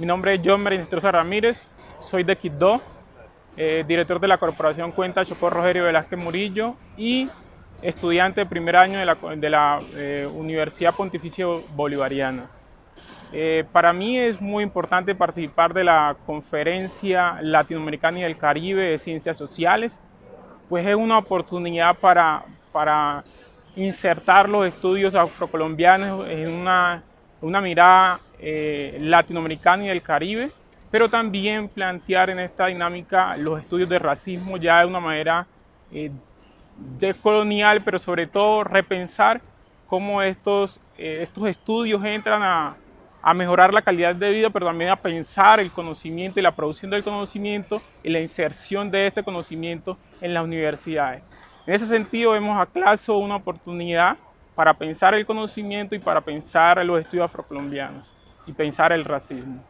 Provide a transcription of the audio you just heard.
Mi nombre es John Merinestrosa Ramírez, soy de Quito, eh, director de la Corporación Cuenta Chocó Rogerio Velázquez Murillo y estudiante de primer año de la, eh, Universidad Pontificio Bolivariana. Eh, para mí es muy importante participar de la Conferencia Latinoamericana y del Caribe de Ciencias Sociales, pues es una oportunidad para, para insertar los estudios afrocolombianos en una, una mirada eh, latinoamericana y del Caribe, pero también plantear en esta dinámica los estudios de racismo ya de una manera eh, decolonial, pero sobre todo repensar cómo estos, eh, estos estudios entran a, a mejorar la calidad de vida, pero también a pensar el conocimiento y la producción del conocimiento y la inserción de este conocimiento en las universidades. En ese sentido vemos a CLASO una oportunidad para pensar el conocimiento y para pensar los estudios afrocolombianos y pensar el racismo.